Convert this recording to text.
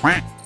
Quack.